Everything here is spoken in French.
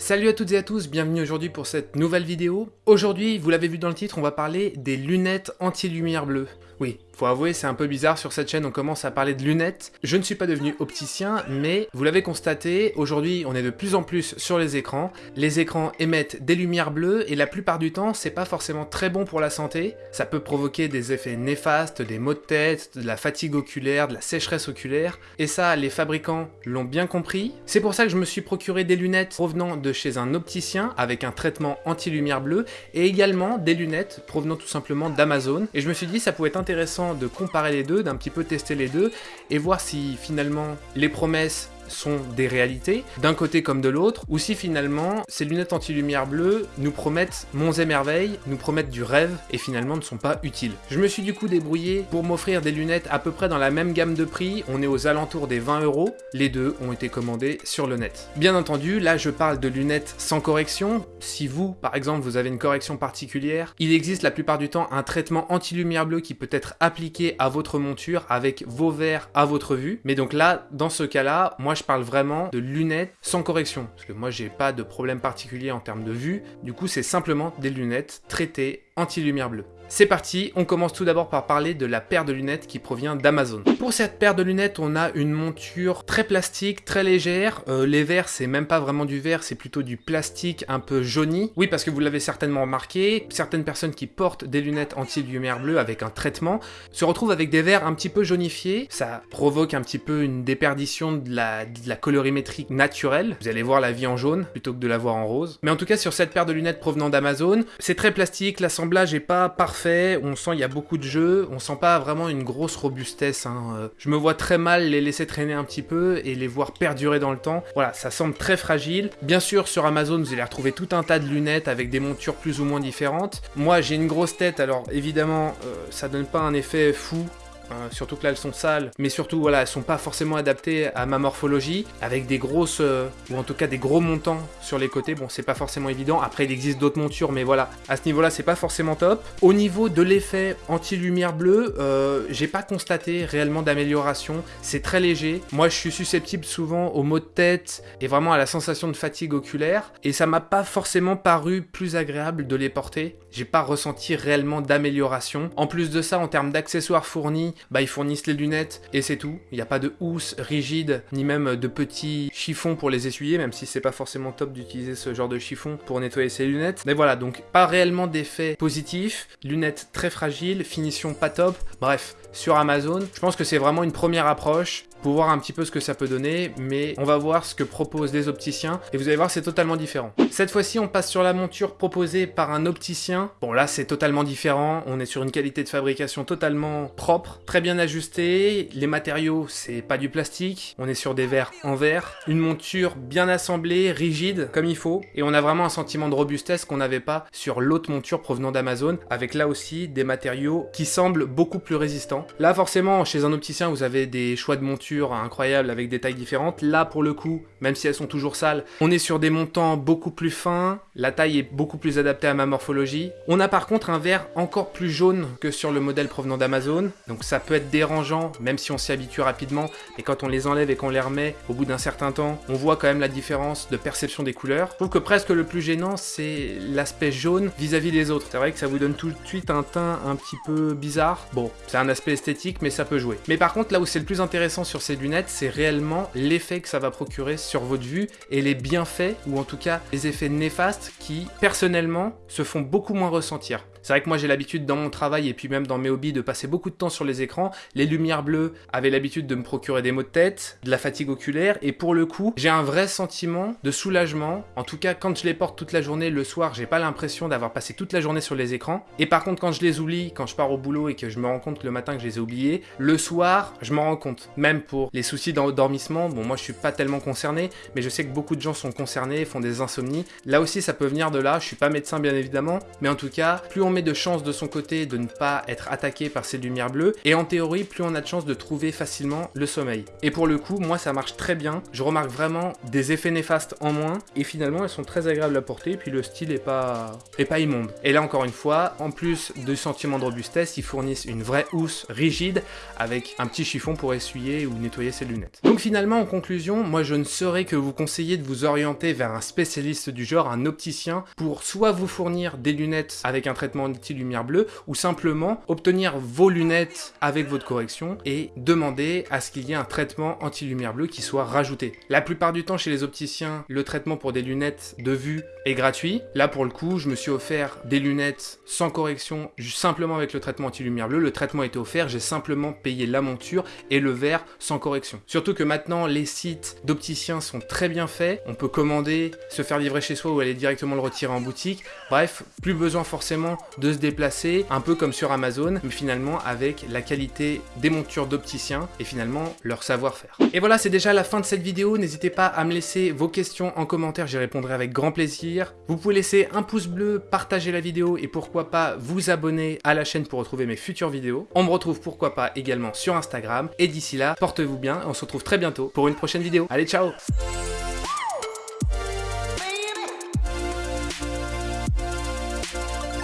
Salut à toutes et à tous, bienvenue aujourd'hui pour cette nouvelle vidéo. Aujourd'hui, vous l'avez vu dans le titre, on va parler des lunettes anti-lumière bleue. Oui, faut avouer, c'est un peu bizarre sur cette chaîne, on commence à parler de lunettes. Je ne suis pas devenu opticien, mais vous l'avez constaté, aujourd'hui on est de plus en plus sur les écrans. Les écrans émettent des lumières bleues et la plupart du temps, c'est pas forcément très bon pour la santé. Ça peut provoquer des effets néfastes, des maux de tête, de la fatigue oculaire, de la sécheresse oculaire. Et ça, les fabricants l'ont bien compris. C'est pour ça que je me suis procuré des lunettes provenant de chez un opticien avec un traitement anti-lumière bleue et également des lunettes provenant tout simplement d'Amazon. Et je me suis dit ça pouvait être intéressant de comparer les deux, d'un petit peu tester les deux, et voir si finalement les promesses sont des réalités, d'un côté comme de l'autre, ou si finalement ces lunettes anti-lumière bleue nous promettent monts et merveilles, nous promettent du rêve, et finalement ne sont pas utiles. Je me suis du coup débrouillé pour m'offrir des lunettes à peu près dans la même gamme de prix, on est aux alentours des 20 euros, les deux ont été commandés sur le net. Bien entendu, là je parle de lunettes sans correction, si vous, par exemple, vous avez une correction particulière, il existe la plupart du temps un traitement anti-lumière bleue qui peut être appliqué à votre monture avec vos verres à votre vue, mais donc là, dans ce cas-là, moi je parle vraiment de lunettes sans correction. Parce que moi, j'ai pas de problème particulier en termes de vue. Du coup, c'est simplement des lunettes traitées anti-lumière bleue. C'est parti, on commence tout d'abord par parler de la paire de lunettes qui provient d'Amazon. Pour cette paire de lunettes, on a une monture très plastique, très légère. Euh, les verres, c'est même pas vraiment du verre, c'est plutôt du plastique un peu jauni. Oui, parce que vous l'avez certainement remarqué, certaines personnes qui portent des lunettes anti-lumière bleue avec un traitement se retrouvent avec des verres un petit peu jaunifiés. Ça provoque un petit peu une déperdition de la, colorimétrie naturelle. Vous allez voir la vie en jaune plutôt que de la voir en rose. Mais en tout cas, sur cette paire de lunettes provenant d'Amazon, c'est très plastique, l'assemblage est pas parfait on sent il y a beaucoup de jeux, on sent pas vraiment une grosse robustesse. Hein. Je me vois très mal les laisser traîner un petit peu et les voir perdurer dans le temps. Voilà, ça semble très fragile. Bien sûr, sur Amazon, vous allez retrouver tout un tas de lunettes avec des montures plus ou moins différentes. Moi, j'ai une grosse tête, alors évidemment, euh, ça donne pas un effet fou Surtout que là elles sont sales, mais surtout voilà, elles sont pas forcément adaptées à ma morphologie, avec des grosses, euh, ou en tout cas des gros montants sur les côtés, bon c'est pas forcément évident, après il existe d'autres montures, mais voilà, à ce niveau là c'est pas forcément top. Au niveau de l'effet anti-lumière bleue, euh, j'ai pas constaté réellement d'amélioration, c'est très léger, moi je suis susceptible souvent aux maux de tête, et vraiment à la sensation de fatigue oculaire, et ça m'a pas forcément paru plus agréable de les porter, j'ai pas ressenti réellement d'amélioration. En plus de ça, en termes d'accessoires fournis, bah ils fournissent les lunettes et c'est tout. Il n'y a pas de housse rigide, ni même de petits chiffons pour les essuyer, même si c'est pas forcément top d'utiliser ce genre de chiffon pour nettoyer ses lunettes. Mais voilà, donc pas réellement d'effet positif, lunettes très fragiles, finition pas top, bref, sur Amazon. Je pense que c'est vraiment une première approche pour voir un petit peu ce que ça peut donner, mais on va voir ce que proposent les opticiens, et vous allez voir c'est totalement différent. Cette fois-ci on passe sur la monture proposée par un opticien. Bon là c'est totalement différent, on est sur une qualité de fabrication totalement propre, très bien ajustée, les matériaux c'est pas du plastique, on est sur des verres en verre, une monture bien assemblée, rigide comme il faut, et on a vraiment un sentiment de robustesse qu'on n'avait pas sur l'autre monture provenant d'Amazon, avec là aussi des matériaux qui semblent beaucoup plus résistants. Là forcément chez un opticien vous avez des choix de monture incroyables avec des tailles différentes. Là, pour le coup, même si elles sont toujours sales, on est sur des montants beaucoup plus fins, la taille est beaucoup plus adaptée à ma morphologie. On a par contre un verre encore plus jaune que sur le modèle provenant d'Amazon, donc ça peut être dérangeant, même si on s'y habitue rapidement, et quand on les enlève et qu'on les remet, au bout d'un certain temps, on voit quand même la différence de perception des couleurs. Je trouve que presque le plus gênant, c'est l'aspect jaune vis-à-vis des autres. C'est vrai que ça vous donne tout de suite un teint un petit peu bizarre. Bon, c'est un aspect esthétique, mais ça peut jouer. Mais par contre, là où c'est le plus intéressant sur ces lunettes, c'est réellement l'effet que ça va procurer sur votre vue et les bienfaits, ou en tout cas les effets néfastes qui, personnellement, se font beaucoup moins ressentir. C'est vrai que moi j'ai l'habitude dans mon travail et puis même dans mes hobbies de passer beaucoup de temps sur les écrans. Les lumières bleues avaient l'habitude de me procurer des maux de tête, de la fatigue oculaire et pour le coup j'ai un vrai sentiment de soulagement. En tout cas quand je les porte toute la journée, le soir j'ai pas l'impression d'avoir passé toute la journée sur les écrans. Et par contre quand je les oublie, quand je pars au boulot et que je me rends compte le matin que je les ai oubliés, le soir je m'en rends compte. Même pour les soucis d'endormissement, bon moi je suis pas tellement concerné, mais je sais que beaucoup de gens sont concernés, font des insomnies. Là aussi ça peut venir de là, je suis pas médecin bien évidemment, mais en tout cas plus on met de chance de son côté de ne pas être attaqué par ces lumières bleues, et en théorie, plus on a de chance de trouver facilement le sommeil. Et pour le coup, moi ça marche très bien, je remarque vraiment des effets néfastes en moins, et finalement elles sont très agréables à porter, puis le style est pas, est pas immonde. Et là encore une fois, en plus du sentiment de robustesse, ils fournissent une vraie housse rigide, avec un petit chiffon pour essuyer ou nettoyer ses lunettes. Donc finalement, en conclusion, moi je ne saurais que vous conseiller de vous orienter vers un spécialiste du genre, un opticien, pour soit vous fournir des lunettes avec un anti-lumière bleue, ou simplement obtenir vos lunettes avec votre correction et demander à ce qu'il y ait un traitement anti-lumière bleue qui soit rajouté. La plupart du temps chez les opticiens, le traitement pour des lunettes de vue est gratuit. Là pour le coup, je me suis offert des lunettes sans correction, simplement avec le traitement anti-lumière bleue. Le traitement était offert, j'ai simplement payé la monture et le verre sans correction. Surtout que maintenant, les sites d'opticiens sont très bien faits. On peut commander, se faire livrer chez soi ou aller directement le retirer en boutique. Bref, plus besoin forcément de se déplacer, un peu comme sur Amazon, mais finalement avec la qualité des montures d'opticiens et finalement leur savoir-faire. Et voilà, c'est déjà la fin de cette vidéo. N'hésitez pas à me laisser vos questions en commentaire, j'y répondrai avec grand plaisir. Vous pouvez laisser un pouce bleu, partager la vidéo et pourquoi pas vous abonner à la chaîne pour retrouver mes futures vidéos. On me retrouve pourquoi pas également sur Instagram. Et d'ici là, portez-vous bien, on se retrouve très bientôt pour une prochaine vidéo. Allez, ciao